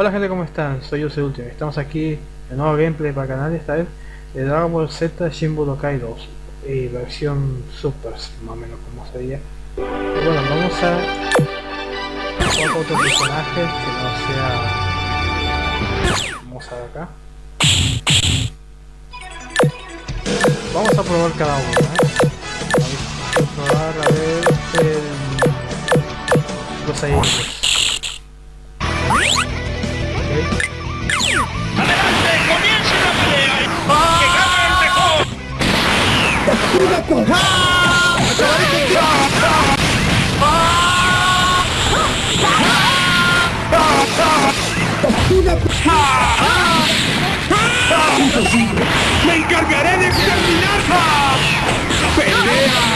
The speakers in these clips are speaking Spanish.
Hola gente, ¿cómo están? Soy yo, Último. Estamos aquí en nuevo gameplay para el canal, esta vez de Dragon Ball Z Shin Budokai 2 y versión Super, más o menos como sería. Bueno, vamos a jugar otro personaje que no sea... Vamos a acá. Vamos a probar cada uno, ¿eh? Vamos a probar a ver el... los aires. ¡Me encargaré de exterminarla! ¡Pelea!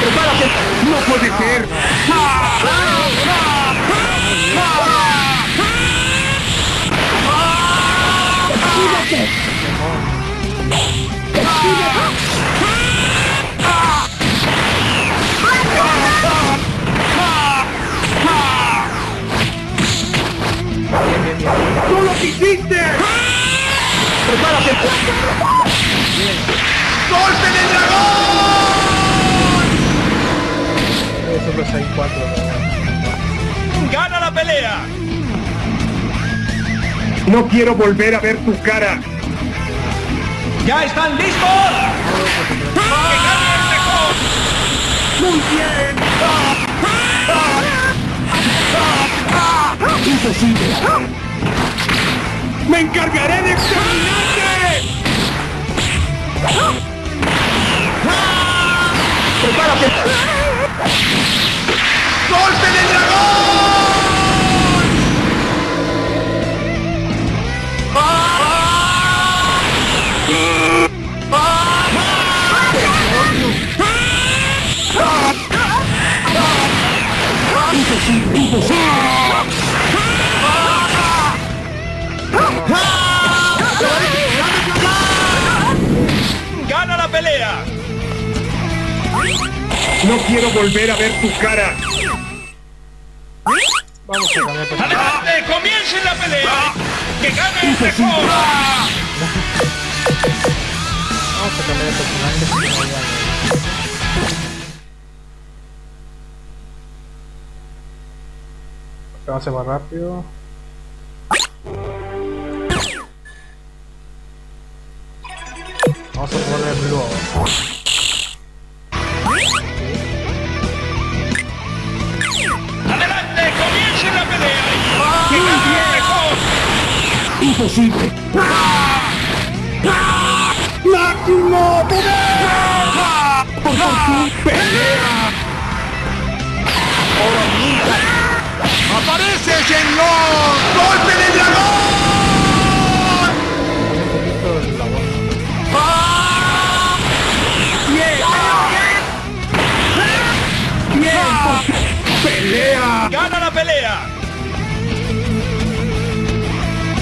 ¡Prepárate! ¡No puede ser! ¡Espínato! ¡Tú lo quisiste! ¡Prepárate! ¡Golpe del dragón! Eso los hay cuatro, ¿verdad? ¡Gana la pelea! No quiero volver a ver tu cara. ¿Ya están listos? ¡Que gane el mejor! ¡Muy bien! ¡Imposible! ¡Me encargaré de exterminarte! ¡Prepárate! ¡Golpe del dragón! ¡Gana la pelea! No quiero volver a ver tu cara. Vamos a cambiar. ¡Adelante! ¡Comience la pelea! ¡Que gane el mejor! Vamos a cambiar de personaje Vamos a hacer más rápido. Vamos a ponerle blue ahora. ¡Adelante! ¡Comience la pelea! ¡Que gane el mejor! ¡Imposible! ¡Máximo poder! ¡Por fin! ¡Pelea! ¡Aparece, señor! ¡Golpe del dragón! Voz. ¡Bien! ¡Bien! ¡Pelea! ¡Gana la pelea!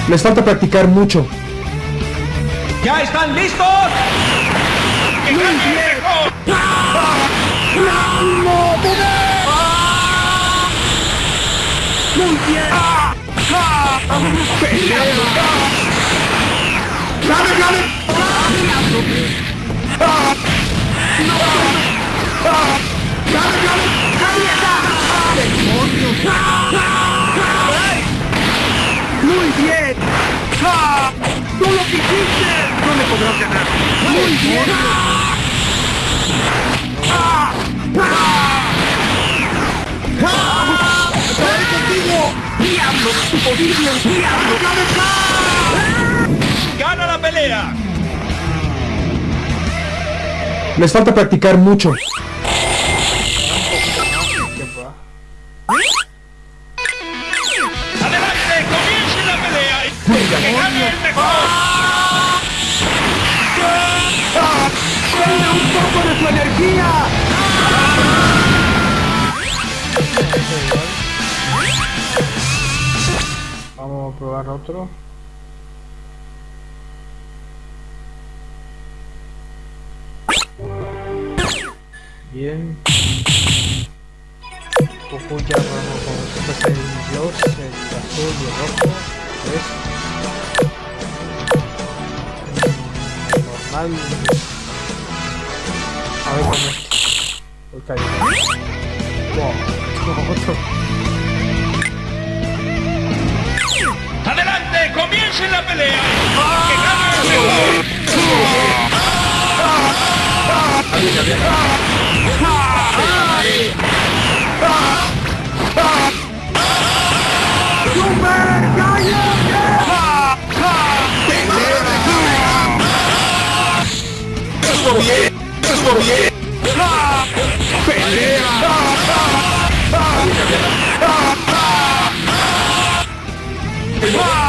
Les falta practicar mucho. ¿Ya están listos? ¡Que poder! ¡Muy bien! ¡Pelea! ¡Gane, gane! ¡Demonios! ¡Muy bien! ¡Tú lo quisiste! ¡No me podrás ganar! ¡Muy bien! ¡Acabaré ¡Diablo! ¡Diablo! ¡Gana la pelea! Les falta practicar mucho. Bien. Goku ya vamos con Super Saiyan Dios, el azul y el rojo. Mm, Normal. A ver cómo es. ¡Comiencen la pelea! ¡Que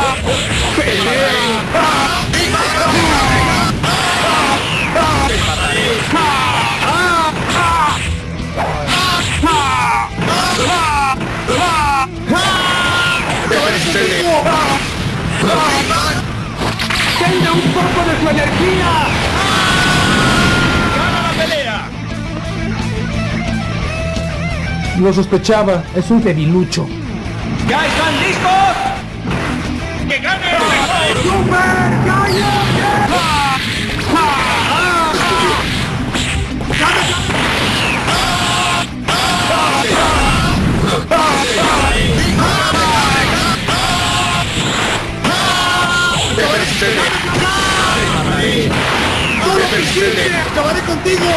poco de su energía! ¡Gana la pelea! Lo sospechaba, es un debilucho. ¿Ya están listos? ¡Que gane el mejor! ¡Super! ¡No lo quisiste! ¡Acabaré contigo!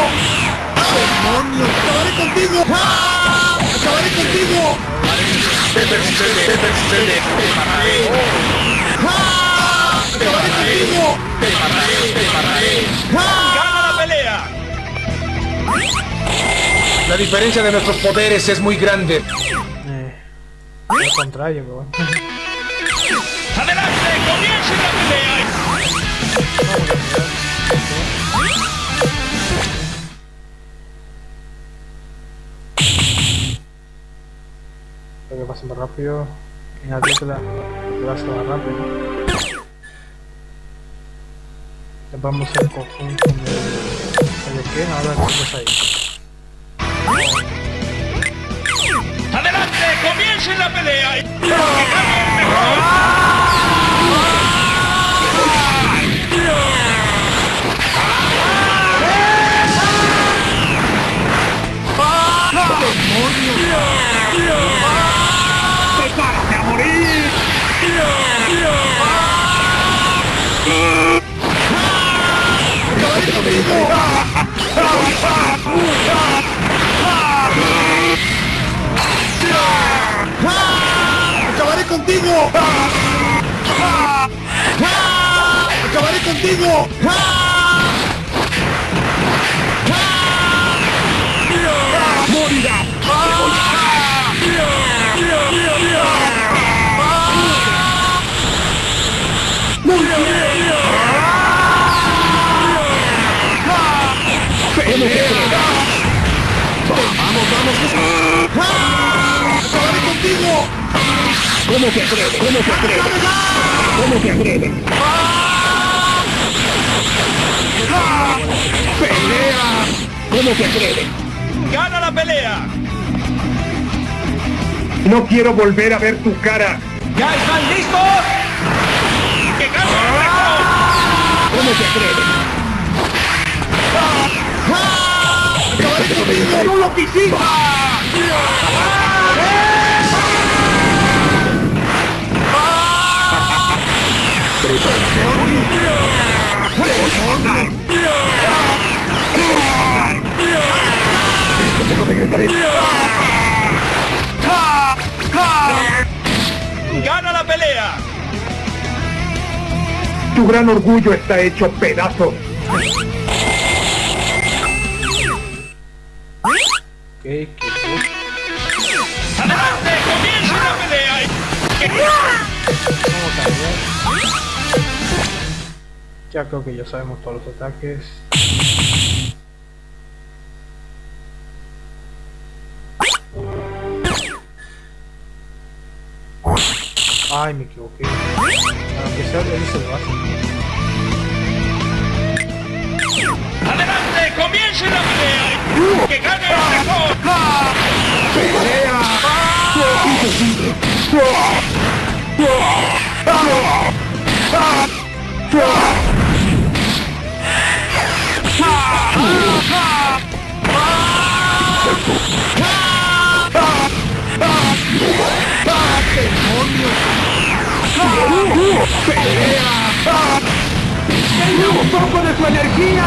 ¡Demonios! ¡Acabaré contigo! ¡Acabaré contigo! ¡Acabaré contigo! ¡Gana la pelea! La diferencia de nuestros poderes es muy grande. Eh, al contrario, pero bueno. ¡Adelante! ¡Comiencen la pelea! Que más rápido. En que va más rápido. Vamos a hacer conjunto de, de qué, ahora estamos ahí. ¡Adelante! ¡Comiencen la pelea! ¡Que ¡Acabaré contigo! ¡Acabaré contigo! ¡Acabaré contigo! ¡Morirá! ¿Cómo se atreve? ¿Cómo se atreve? ¿Cómo se atreve? ¡Pelea! ¿Cómo se atreve? ¡Gana la pelea! No quiero volver a ver tu cara. ¿Ya están listos? ¡Que gane el! ¿Cómo se atreve? ¡Acabaré contigo! ¡No lo quisiste! ¡Gana la pelea! Tu gran orgullo está hecho pedazos. Ok, que ¡Adelante! ¡Comienza la pelea! ¡Que vamos a cambiar. Ya creo que ya sabemos todos los ataques. Ay, me equivoqué. Aunque sea de él se lo hace. ¡Adelante! ¡Comience la pelea! ¡Que gane el mejor! ¡Pelea! ¡Ah! ¡Un poco de su energía!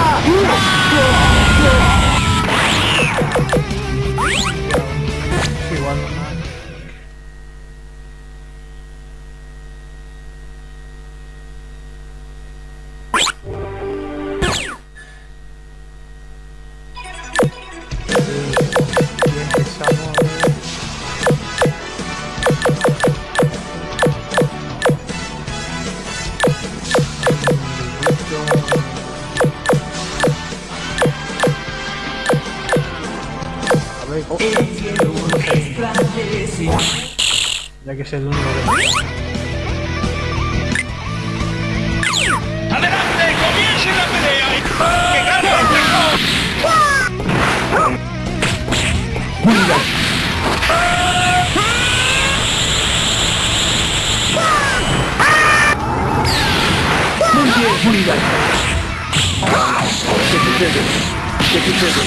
¿Qué sucede?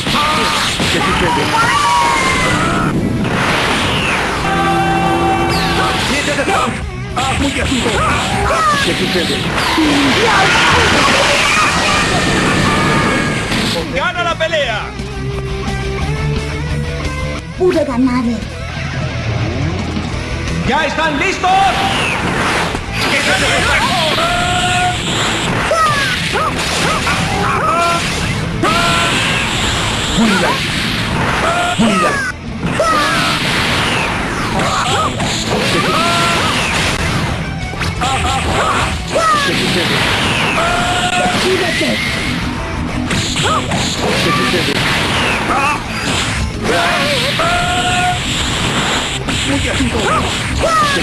¡Siete de Trump! ¡Ah, muy asunto! ¿Qué sucede? ¡Gana la pelea! Pude ganar. ¿Ya están listos? Unidad. Unidad. ¿Qué sucede? ¡Súbete! ¿Qué sucede? Muy asunto. ¿Qué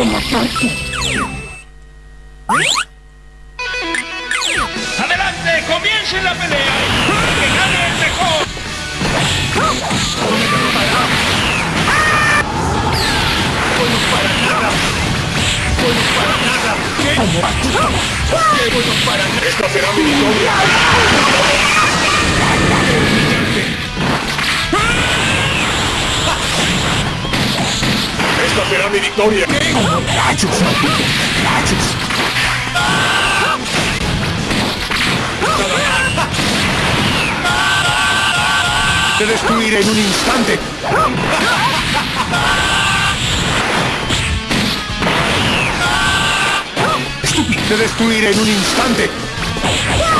No quiero matarte. ¡Adelante! ¡Comience la pelea! ¡Que gane el mejor! ¡Esta será mi victoria! Será mi victoria! ¡Rayos, maldito! ¡Rayos! ¡Te destruiré en un instante! ¡Estúpido! ¡Te destruiré en un instante!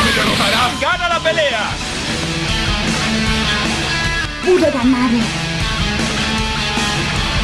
¡Me derrotarás! ¡Gana la pelea! Pude ganar.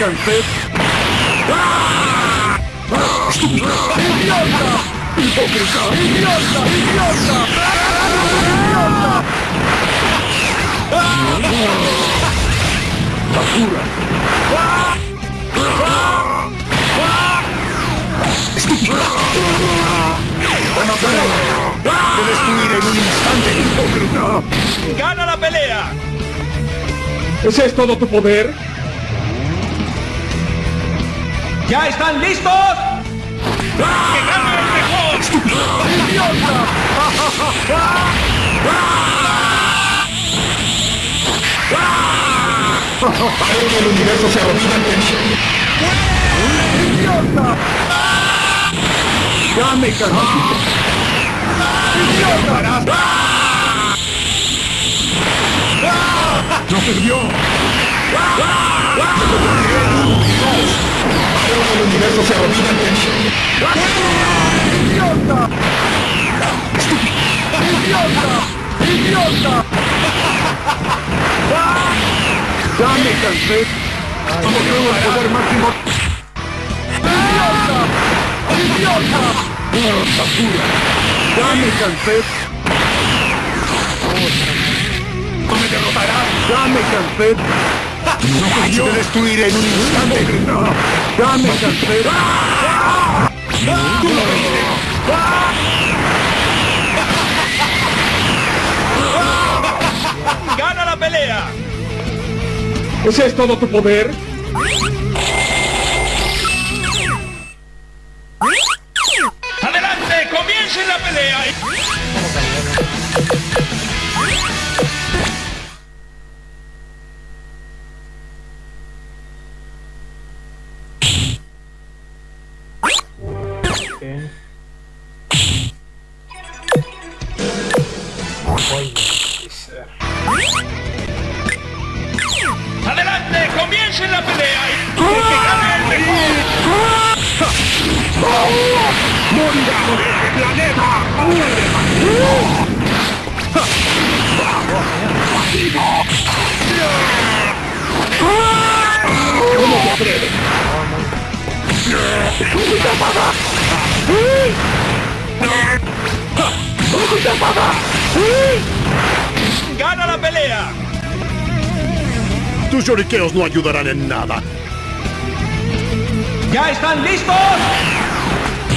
¡Ya me cansé! ¡Estúpido! ¡Idiota! ¡Hipócrita! ¡Idiota! ¡Idiota! ¡Basura! ¡Estúpido! ¡Te mataré! ¡Te destruiré en un instante! ¡Hipócrita! ¡Gana la pelea! ¿Ese es todo tu poder? ¿Ya están listos? ¡Que gane el mejor! Ahora el universo se arrodilla ante mí. ¡Idiota! ¡Ya! ¡Idiota! ¡No ¡Idiota! ¡Idiota! ¡Idiota! ¡Ya me cansé! ¡Como tengo el poder máximo! ¡Idiota! ¡Idiota! ¡Oh, basura! ¡Ya! ¡No me derrotarás! ¡Ya me! ¡No yo te destruiré en un instante! ¡Ya me cansé! ¡Tú lo vencerás! ¡Gana la pelea! ¿Ese es todo tu poder? ¡Gana la pelea! Tus lloriqueos no ayudarán en nada. ¿Ya están listos?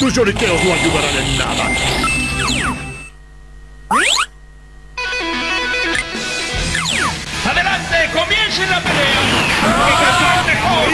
Tus lloriqueos no ayudarán en nada. ¡Adelante! ¡Comiencen la pelea! ¡El que gane el mejor!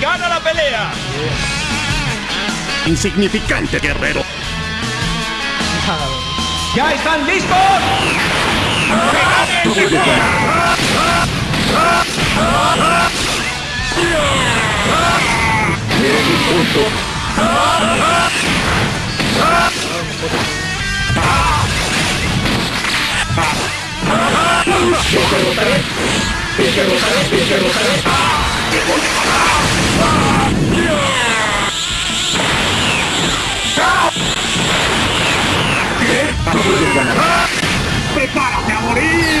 ¡Gana la pelea! Insignificante guerrero. ¿Ya están listos? ¡Que gane el mejor! ¡Prepárate a morir!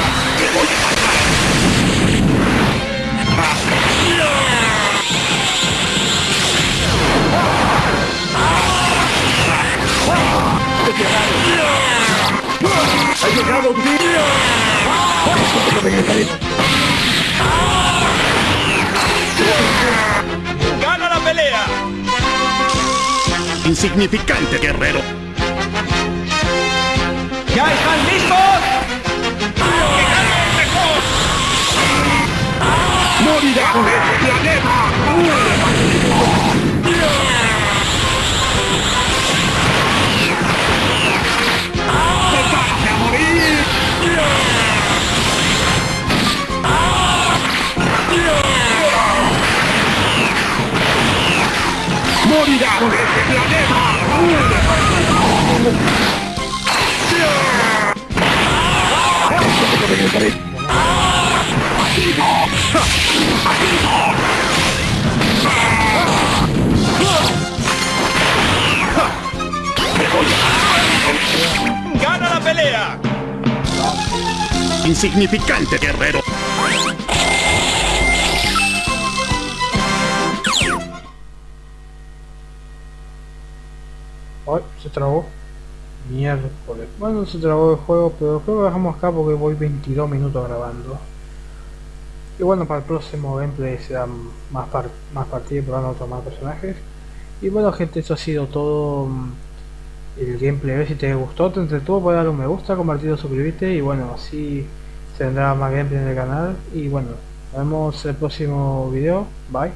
¡Gana la pelea! Insignificante guerrero. ¡Gana la pelea! Insignificante guerrero. Trabó. Miércoles. Bueno, se trabó el juego, pero creo que dejamos acá porque voy 22 minutos grabando. Y bueno, para el próximo gameplay será más, par más partidas, probando otros más personajes. Y bueno gente, eso ha sido todo mm, el gameplay. Si te gustó, te entretuvo, puedes darle un me gusta, compartirlo, suscribirte. Y bueno, así se vendrá más gameplay en el canal. Y bueno, nos vemos el próximo video. Bye.